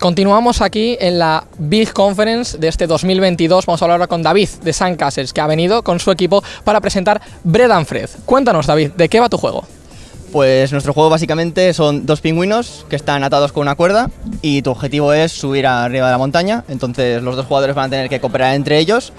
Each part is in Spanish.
Continuamos aquí en la Big Conference de este 2022. Vamos a hablar ahora con David de Sandcastles, que ha venido con su equipo para presentar Bread and Fred. Cuéntanos, David, ¿de qué va tu juego? Pues nuestro juego básicamente son dos pingüinos que están atados con una cuerda y tu objetivo es subir arriba de la montaña. Entonces los dos jugadores van a tener que cooperar entre ellos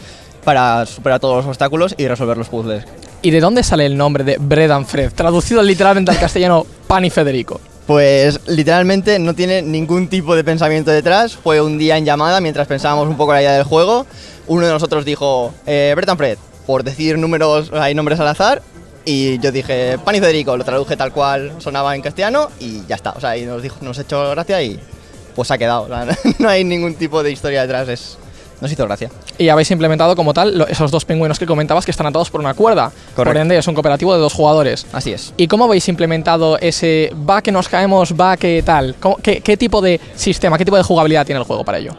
para superar todos los obstáculos y resolver los puzzles. ¿Y de dónde sale el nombre de Bread and Fred? Traducido literalmente al castellano, Pan y Federico. Pues literalmente no tiene ningún tipo de pensamiento detrás. Fue un día en llamada mientras pensábamos un poco la idea del juego. Uno de nosotros dijo, eh, Fred, por decir números, hay nombres al azar. Y yo dije, Pan y Federico, lo traduje tal cual sonaba en castellano y ya está. O sea, y nos, dijo, nos echó gracia y pues ha quedado. O sea, no hay ningún tipo de historia detrás, es, nos hizo gracia. Y habéis implementado como tal esos dos pingüinos que comentabas que están atados por una cuerda. Por Correcto. ende, es un cooperativo de dos jugadores. Así es. ¿Y cómo habéis implementado ese va que nos caemos, va que tal? ¿Cómo- qué, qué tipo de sistema, qué tipo de jugabilidad tiene el juego para ello?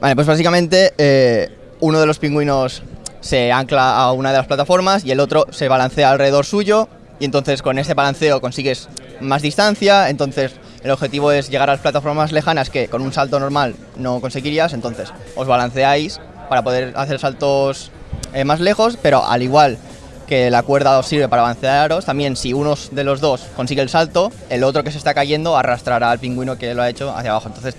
Vale, pues básicamente eh, uno de los pingüinos se ancla a una de las plataformas y el otro se balancea alrededor suyo y entonces con ese balanceo consigues más distancia, entonces el objetivo es llegar a las plataformas lejanas que con un salto normal no conseguirías, entonces os balanceáis para poder hacer saltos eh, más lejos, pero al igual que la cuerda os sirve para balancearos, también si uno de los dos consigue el salto, el otro que se está cayendo arrastrará al pingüino que lo ha hecho hacia abajo. Entonces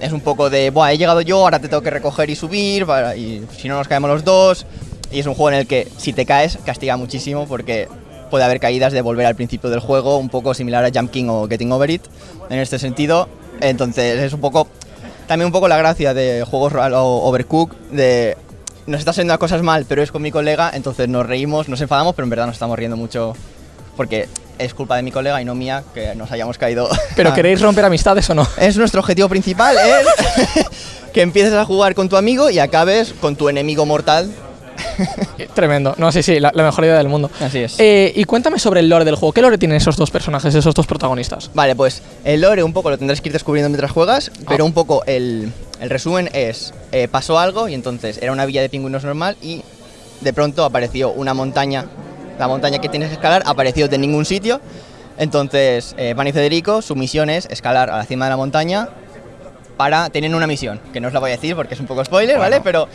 es un poco de, Buah, he llegado yo, ahora te tengo que recoger y subir, y si no nos caemos los dos. Y es un juego en el que si te caes castiga muchísimo porque puede haber caídas de volver al principio del juego, un poco similar a Jump King o Getting Over It en este sentido. Entonces es un poco, también un poco la gracia de juegos o Overcook, de nos está haciendo las cosas mal, pero es con mi colega, entonces nos reímos, nos enfadamos, pero en verdad nos estamos riendo mucho porque es culpa de mi colega y no mía que nos hayamos caído. ¿Pero queréis romper amistades o no? Es nuestro objetivo principal, es que empieces a jugar con tu amigo y acabes con tu enemigo mortal. Tremendo. No, sí, sí, la, la mejor idea del mundo. Así es. Eh, y cuéntame sobre el lore del juego. ¿Qué lore tienen esos dos personajes, esos dos protagonistas? Vale, pues el lore un poco lo tendrás que ir descubriendo mientras juegas, pero Ah. un poco el, el resumen es, eh, pasó algo y entonces era una villa de pingüinos normal y de pronto apareció una montaña, la montaña que tienes que escalar apareció de ningún sitio, entonces eh, Pan y Federico, su misión es escalar a la cima de la montaña para, tienen una misión, que no os la voy a decir porque es un poco spoiler, ¿vale? Pero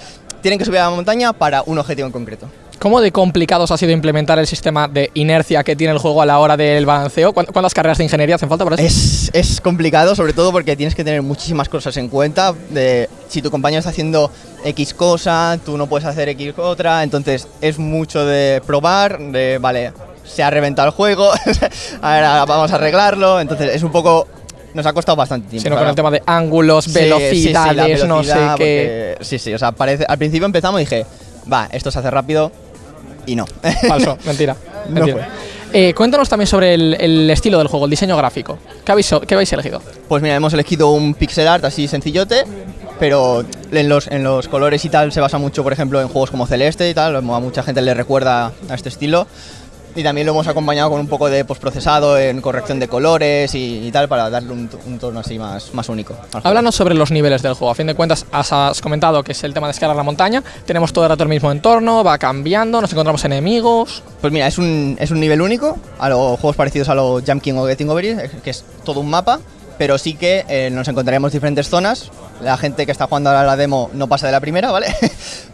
tienen que subir a la montaña para un objetivo en concreto. ¿Cómo de complicados ha sido implementar el sistema de inercia que tiene el juego a la hora del balanceo? ¿Cuán- ¿Cuántas carreras de ingeniería hacen falta para eso? Es, es complicado, sobre todo porque tienes que tener muchísimas cosas en cuenta. De, si tu compañero está haciendo X cosa, tú no puedes hacer X otra. Entonces es mucho de probar, de, vale, se ha reventado el juego, ahora vamos a arreglarlo. Entonces es un poco... Nos ha costado bastante tiempo. Sino con el tema de ángulos, Sí, velocidades, no sé velocidad, qué. porque- Sí, sí, o sea, parece, al principio empezamos y dije, va, esto se hace rápido y no. Falso, mentira. No mentira. Eh, cuéntanos también sobre el, el estilo del juego, el diseño gráfico. ¿Qué habéis, qué habéis elegido? Pues mira, hemos elegido un pixel art así sencillote, pero en los, en los colores y tal se basa mucho, por ejemplo, en juegos como Celeste y tal, a mucha gente le recuerda a este estilo. Y también lo hemos acompañado con un poco de postprocesado en corrección de colores y, y tal para darle un, un tono así más, más único. Háblanos sobre los niveles del juego. A fin de cuentas, has, has comentado que es el tema de escalar la montaña. Tenemos todo el rato el mismo entorno, va cambiando, nos encontramos enemigos. Pues mira, es un, es un nivel único, a los juegos parecidos a los Jump King o Getting Over It, que es todo un mapa, pero sí que eh, nos encontraremos diferentes zonas. La gente que está jugando ahora la demo no pasa de la primera, ¿vale?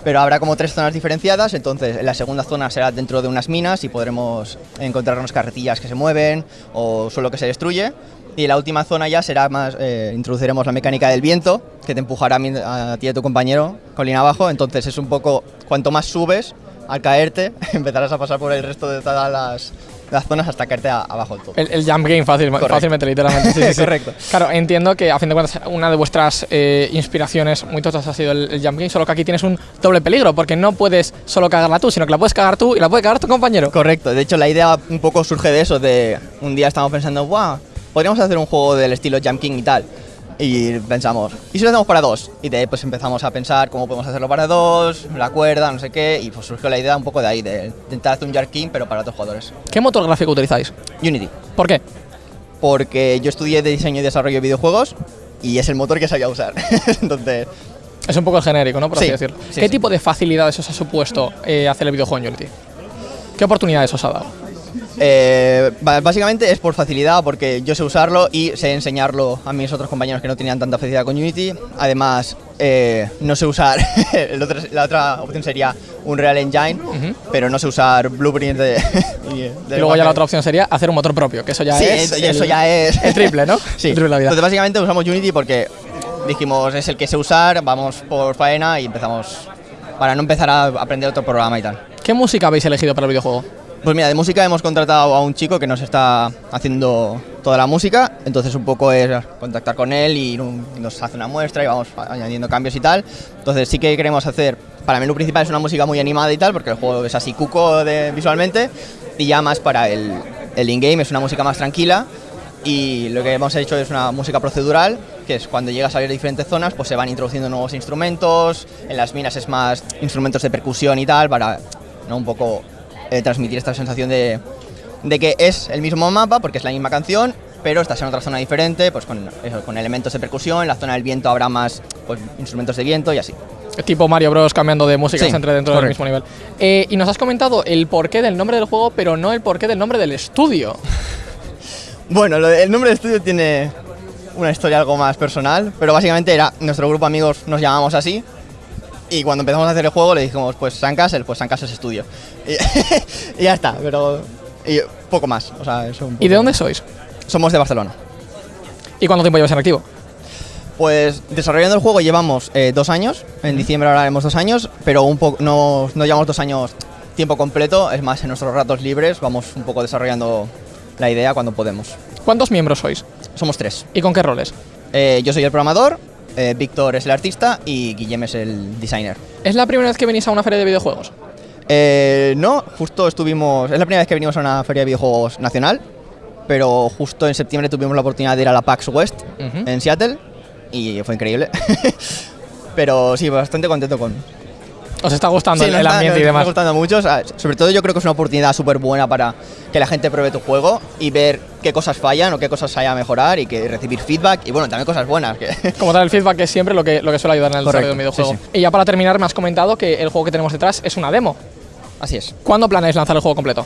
pero habrá como tres zonas diferenciadas, entonces en la segunda zona será dentro de unas minas y podremos encontrarnos carretillas que se mueven o suelo que se destruye. Y la última zona ya será más, eh, introduciremos la mecánica del viento, que te empujará a, a ti y a tu compañero colina abajo, entonces es un poco, cuanto más subes, al caerte, empezarás a pasar por el resto de todas las, las zonas hasta caerte a- abajo del todo. El, el jump game fácil, Correcto. fácilmente, literalmente. Sí, sí, sí. Correcto. Claro, entiendo que a fin de cuentas una de vuestras eh, inspiraciones muy tochas ha sido el, el jump game, solo que aquí tienes un doble peligro, porque no puedes solo cagarla tú, sino que la puedes cagar tú y la puede cagar tu compañero. Correcto, de hecho la idea un poco surge de eso, de un día estamos pensando, wow, podríamos hacer un juego del estilo Jump King y tal. Y pensamos, ¿y si lo hacemos para dos? Y de ahí pues empezamos a pensar cómo podemos hacerlo para dos, la cuerda, no sé qué, y pues surgió la idea un poco de ahí, de intentar hacer un Jump King pero para otros jugadores. ¿Qué motor gráfico utilizáis? Unity, ¿Por qué? porque yo estudié de diseño y desarrollo de videojuegos y es el motor que sabía usar. Entonces, Es un poco genérico, ¿no? Por así Sí, decirlo. sí, ¿Qué sí. tipo de facilidades os ha supuesto eh, hacer el videojuego en Unity? ¿Qué oportunidades os ha dado? Eh, básicamente es por facilidad, porque yo sé usarlo y sé enseñarlo a mis otros compañeros que no tenían tanta facilidad con Unity. Además, eh, no sé usar, el otro- la otra opción sería un Real Engine, pero no sé usar Blueprint de... y, de Y luego ya la otra opción sería hacer un motor propio, que eso ya Sí, es. eso- eso ya es- El triple, ¿no? Sí, El triple la vida. entonces básicamente usamos Unity porque dijimos es el que sé usar, vamos por faena y empezamos para no empezar a aprender otro programa y tal. ¿Qué música habéis elegido para el videojuego? Pues mira, de música hemos contratado a un chico que nos está haciendo toda la música, entonces un poco es contactar con él y nos hace una muestra y vamos añadiendo cambios y tal. Entonces sí que queremos hacer, para el menú principal es una música muy animada y tal, porque el juego es así cuco de, visualmente, y ya más para el, el in-game es una música más tranquila. Y lo que hemos hecho es una música procedural, que es cuando llegas a ver diferentes zonas, pues se van introduciendo nuevos instrumentos, en las minas es más instrumentos de percusión y tal, para ¿no? un poco eh, transmitir esta sensación de, de que es el mismo mapa, porque es la misma canción, pero estás en otra zona diferente, pues con, eso, con elementos de percusión, en la zona del viento habrá más pues, instrumentos de viento y así. Tipo Mario Bros. cambiando de música Sí, entre dentro del mismo nivel. Eh, y nos has comentado el porqué del nombre del juego, pero no el porqué del nombre del estudio. Bueno, lo de- el nombre del estudio tiene una historia algo más personal, pero básicamente era nuestro grupo de amigos nos llamamos así. Y cuando empezamos a hacer el juego le dijimos, pues San Castle, pues San Castle Studio. Y, y ya está, pero y poco más. O sea, es un ¿Y de poco- dónde sois? Somos de Barcelona. ¿Y cuánto tiempo llevas en activo? Pues desarrollando el juego llevamos eh, dos años, en diciembre ahora haremos dos años, pero un poco no, no llevamos dos años tiempo completo, es más en nuestros ratos libres vamos un poco desarrollando la idea cuando podemos. ¿Cuántos miembros sois? Somos tres. ¿Y con qué roles? Eh, yo soy el programador, eh, Víctor es el artista y Guillem es el designer. ¿Es la primera vez que venís a una feria de videojuegos? Eh, no, justo estuvimos, es la primera vez que venimos a una feria de videojuegos nacional, pero justo en septiembre tuvimos la oportunidad de ir a la PAX West Ujú. en Seattle y fue increíble. pero sí, bastante contento con, ¿Os está gustando Sí, el, el está- ambiente y está demás? gustando mucho. o sea, sobre todo yo creo que es una oportunidad súper buena para que la gente pruebe tu juego y ver qué cosas fallan o qué cosas hay a mejorar y que recibir feedback y bueno, también cosas buenas. que- Como tal, el feedback es siempre lo que, lo que suele ayudar en el desarrollo de un videojuego. sí, Y ya para terminar, me has comentado que el juego que tenemos detrás es una demo. Así es. ¿Cuándo planeáis lanzar el juego completo?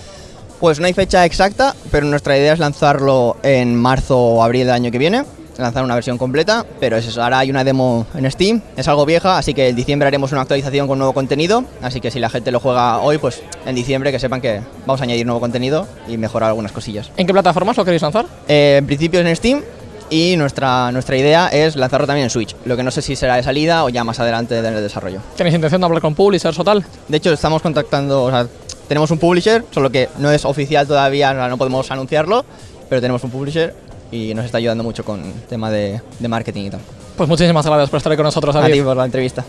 Pues no hay fecha exacta, pero nuestra idea es lanzarlo en marzo o abril del año que viene. Lanzar una versión completa, pero es eso. Ahora hay una demo en Steam, es algo vieja, así que en diciembre haremos una actualización con nuevo contenido. Así que si la gente lo juega hoy, pues en diciembre que sepan que vamos a añadir nuevo contenido y mejorar algunas cosillas. ¿En qué plataformas lo queréis lanzar? Eh, en principio es en Steam y nuestra, nuestra idea es lanzarlo también en Switch. Lo que no sé si será de salida o ya más adelante en el desarrollo. ¿Tenéis intención de hablar con publishers o tal? De hecho, estamos contactando, o sea, tenemos un publisher, solo que no es oficial todavía, no podemos anunciarlo, pero tenemos un publisher y nos está ayudando mucho con tema de, de marketing y tal. Pues muchísimas gracias por estar con nosotros, A David. ti por la entrevista.